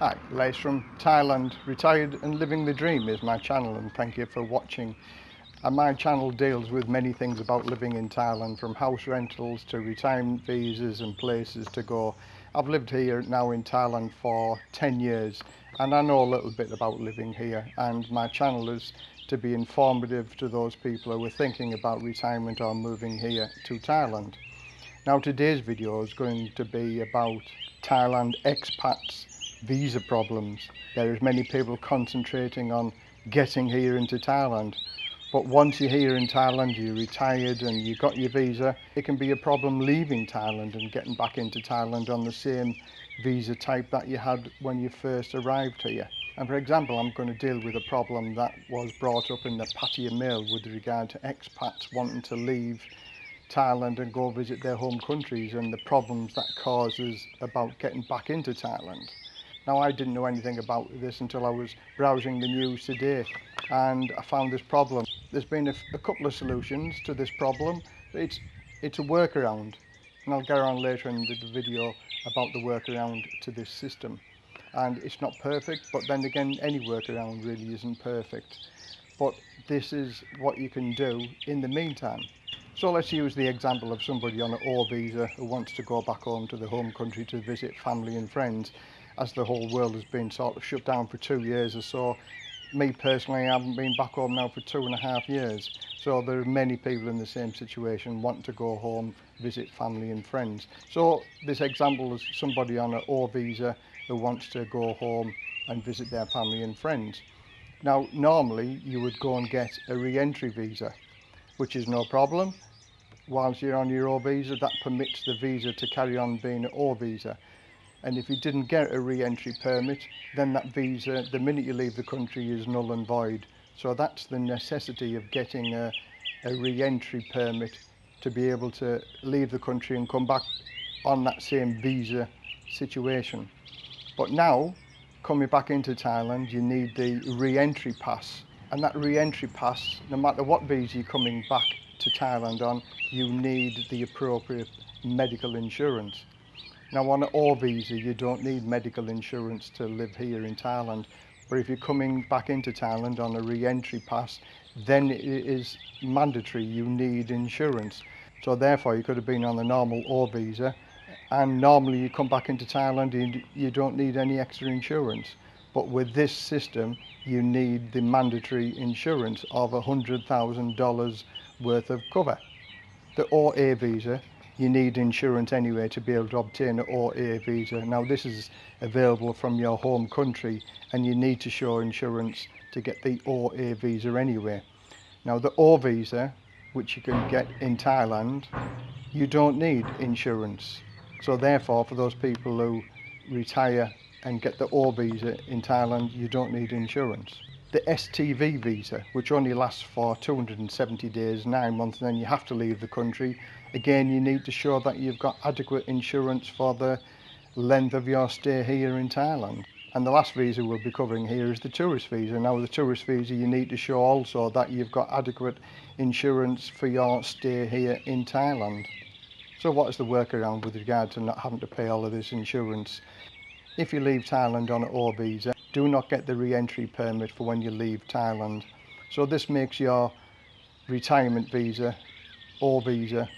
Hi, Les from Thailand, retired and living the dream is my channel and thank you for watching. And my channel deals with many things about living in Thailand from house rentals to retirement visas and places to go. I've lived here now in Thailand for 10 years and I know a little bit about living here and my channel is to be informative to those people who are thinking about retirement or moving here to Thailand. Now today's video is going to be about Thailand expats visa problems. There is many people concentrating on getting here into Thailand. But once you're here in Thailand, you're retired and you've got your visa, it can be a problem leaving Thailand and getting back into Thailand on the same visa type that you had when you first arrived here. And for example, I'm going to deal with a problem that was brought up in the Pattaya Mail with regard to expats wanting to leave Thailand and go visit their home countries and the problems that causes about getting back into Thailand. Now I didn't know anything about this until I was browsing the news today and I found this problem. There's been a, a couple of solutions to this problem. It's, it's a workaround and I'll get on later in the video about the workaround to this system. And it's not perfect, but then again, any workaround really isn't perfect. But this is what you can do in the meantime. So let's use the example of somebody on an O visa who wants to go back home to the home country to visit family and friends as the whole world has been sort of shut down for two years or so, me personally, I haven't been back home now for two and a half years. So there are many people in the same situation want to go home, visit family and friends. So this example is somebody on an O visa who wants to go home and visit their family and friends. Now, normally you would go and get a re-entry visa, which is no problem. Whilst you're on your O visa, that permits the visa to carry on being an O visa. And if you didn't get a re-entry permit then that visa the minute you leave the country is null and void. So that's the necessity of getting a, a re-entry permit to be able to leave the country and come back on that same visa situation. But now coming back into Thailand you need the re-entry pass. And that re-entry pass no matter what visa you're coming back to Thailand on you need the appropriate medical insurance now on an O visa you don't need medical insurance to live here in Thailand but if you're coming back into Thailand on a re-entry pass then it is mandatory you need insurance. So therefore you could have been on the normal O visa and normally you come back into Thailand and you don't need any extra insurance. But with this system you need the mandatory insurance of a hundred thousand dollars worth of cover. The OA visa you need insurance anyway to be able to obtain an OA visa. Now this is available from your home country and you need to show insurance to get the OA visa anyway. Now the O visa, which you can get in Thailand, you don't need insurance. So therefore for those people who retire and get the O visa in Thailand, you don't need insurance. the STV visa, which only lasts for 270 days, nine months, and then you have to leave the country. Again, you need to show that you've got adequate insurance for the length of your stay here in Thailand. And the last visa we'll be covering here is the tourist visa. Now, with the tourist visa, you need to show also that you've got adequate insurance for your stay here in Thailand. So what is the workaround with regard to not having to pay all of this insurance? If you leave Thailand on an O visa, do not get the re-entry permit for when you leave Thailand. So this makes your retirement visa or visa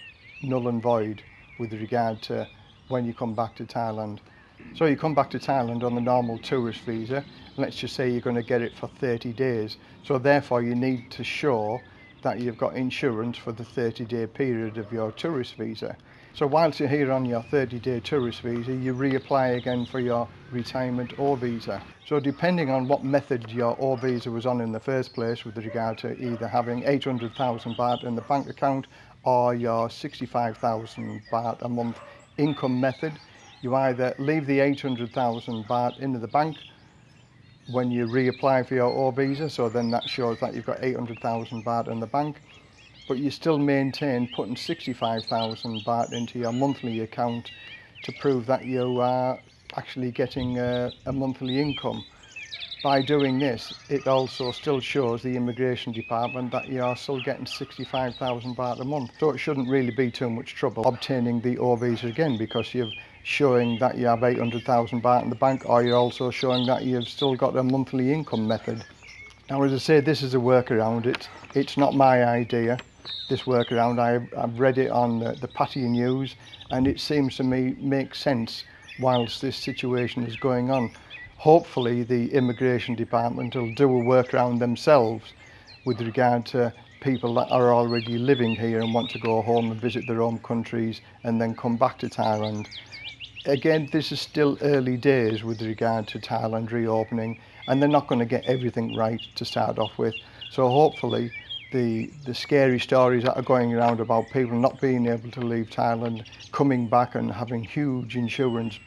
null and void with regard to when you come back to Thailand. So you come back to Thailand on the normal tourist visa, let's just say you're going to get it for 30 days. So therefore you need to show that you've got insurance for the 30 day period of your tourist visa. So whilst you're here on your 30 day tourist visa, you reapply again for your retirement O visa. So depending on what method your O visa was on in the first place with regard to either having 800,000 baht in the bank account or your 65,000 baht a month income method. You either leave the 800,000 baht into the bank when you reapply for your O visa, so then that shows that you've got 800,000 baht in the bank, but you still maintain putting 65,000 baht into your monthly account to prove that you are actually getting a, a monthly income. by doing this, it also still shows the immigration department that you are still getting 65,000 baht a month. So it shouldn't really be too much trouble obtaining the O visa again because you're showing that you have 800,000 baht in the bank or you're also showing that you've still got a monthly income method. Now as I say, this is a workaround. It, it's not my idea, this workaround. I, I've read it on the, the Patty News and it seems to me make sense whilst this situation is going on. Hopefully the immigration department will do a workaround themselves with regard to people that are already living here and want to go home and visit their own countries and then come back to Thailand. Again, this is still early days with regard to Thailand reopening and they're not going to get everything right to start off with. So hopefully the, the scary stories that are going around about people not being able to leave Thailand, coming back and having huge insurance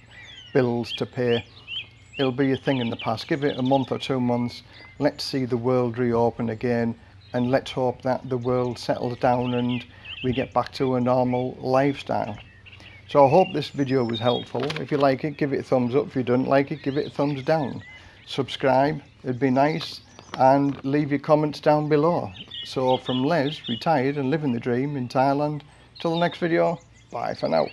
bills to pay it'll be a thing in the past. Give it a month or two months. Let's see the world reopen again and let's hope that the world settles down and we get back to a normal lifestyle. So I hope this video was helpful. If you like it, give it a thumbs up. If you don't like it, give it a thumbs down. Subscribe, it'd be nice. And leave your comments down below. So from Les, retired and living the dream in Thailand. Till the next video, bye for now.